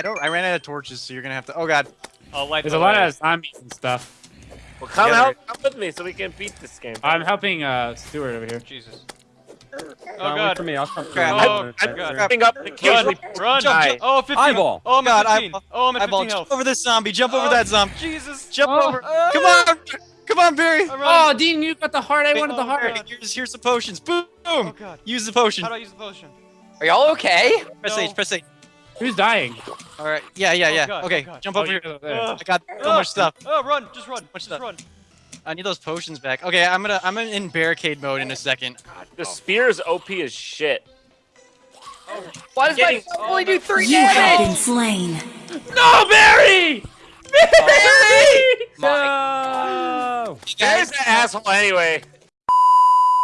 I don't. I ran out of torches, so you're gonna have to. Oh god. I'll light There's the a lot of zombies and stuff. Well, come Together. help, come with me so we can beat this game. I'm helping uh Stuart over here. Jesus. Oh, Oh wait god. for me. I'll come. Crap. through. Oh, I'm God. jumping up and Run, occasionally run. Jump, jump. Oh, 15. Eyeball. Oh, I'm God, at 15. eyeball. Oh, I'm at Eyeball, 15 jump over this zombie. Jump over Oh, that zombie. Jesus. Jump Oh. over. Come on. Come on, Barry. Oh. Dean, you got the heart. I wanted the Oh, heart. God. Here's, here's the potions. Boom. Oh god. Use the potion. How do I use the potion? Are y'all okay? Press No. H. Press H. Who's dying? All right. Yeah, yeah, Oh, yeah. God, okay. oh, God. Jump Oh, over here. you're there. Ugh. I got so Ah. much stuff. Oh, run. Just run. Much Just stuff. run. I need those potions back. Okay, I'm gonna. I'm in barricade mode in a second. The spear is OP as shit. Why does my Getting- phone only do three You have been damage? slain. No, Barry! Barry! No! There's that asshole anyway.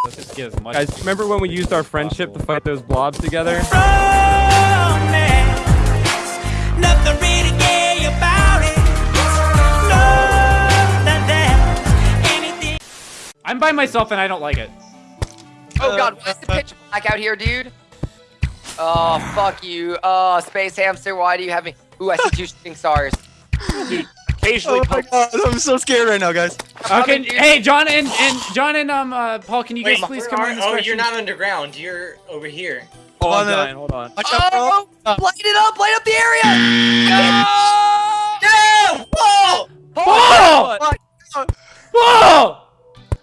Let's just get as much. Guys, remember when we used our friendship to fight those blobs together? Nothing really gay about it. No, that anything. I'm by myself and I don't like it. Oh god, why is the pitch black out here, dude? Oh, fuck you. Oh, Space Hamster, why do you have me? Ooh, I see two shooting stars. Occasionally, Oh my god, I'm so scared right now, guys. Okay, hey, John and, and John and um uh, Paul, can you guys please come are- in this oh, direction? you're not underground. You're over here. Oh, On I'm dying. Hold on. Watch out, bro. Oh, light it up, light up the area! No! No! Whoa! Paul! What? Paul!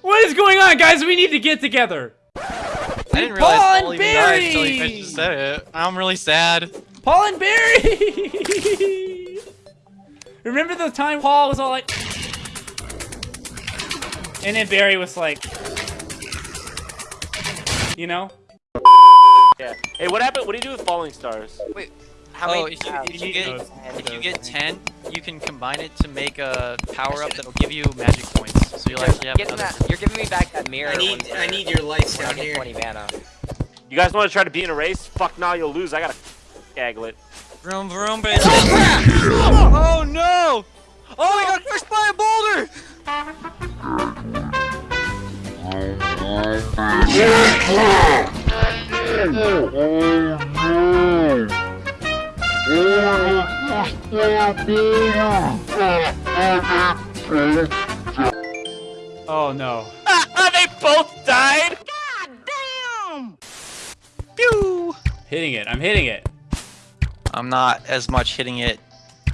What is going on, guys? We need to get together. I didn't realize Paul and Paul even died until you just said it. I'm really sad. Paul and Barry! Remember the time Paul was all like... And then Barry was like... You know? Yeah. Hey, what happened? What do you do with falling stars? Wait, how oh, many? if you, if you get Those- if you get ten, you can combine it to make a power up that'll give you magic points. So you'll actually have Getting another. that, you're giving me back that mirror. I need I need your lights when down here. 20 mana. You guys want to try to be in a race? Fuck nah, you'll lose. I gotta gaggle it. Vroom vroom, oh, bitch. Oh no! Oh, we got pushed by a boulder! Oh no. Ah, they both died. God damn! Pew! Hitting it. I'm hitting it. I'm not as much hitting it.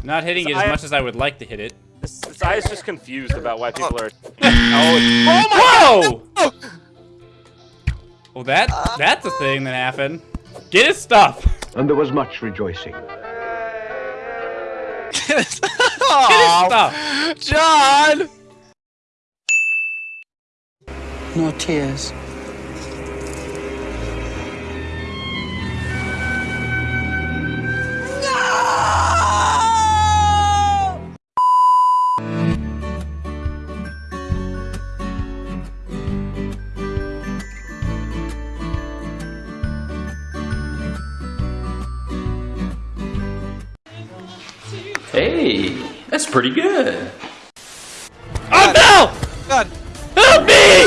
Not hitting it I- as much as I would like to hit it. This, this eye is just confused about why people are. Oh, oh my Whoa! Well, that that's a thing that happened. Get his stuff. And there was much rejoicing. Get his stuff. John! No tears. Hey, that's pretty good. Oh no! God. Help me!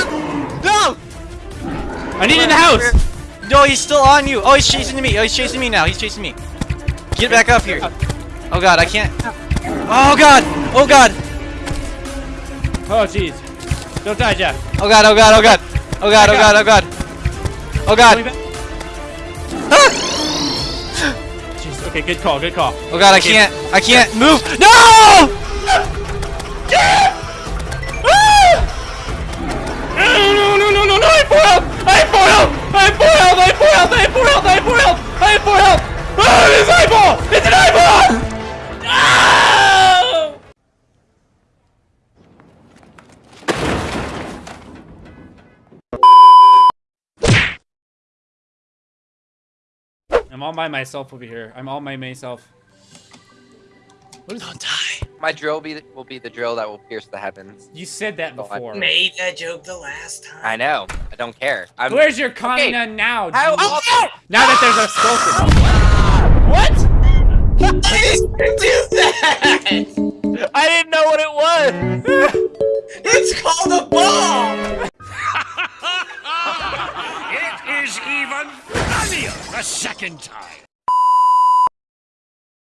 No! I need in the house. No, he's still on you. Oh, he's chasing me. Oh, he's chasing me now. He's chasing me. Get back up here. Oh god, I can't. Oh god! Oh god! Oh jeez. Don't die, Jeff. Oh god, oh god, oh god. Oh god, oh god, oh god. Oh Going god. Ah! Okay, good call. Good call. Oh god, I can't. I can't move. No, I'm all by myself over here. I'm all by myself. What is Don't die. My drill be will be the drill that will pierce the heavens. You said that Oh, I before. Made that joke the last time. I know. I don't care. I'm. Where's your Kamina now? How Jesus? often? Now that there's a skeleton. What? I didn't do that! I didn't know what it was. It's called a bomb! a second time.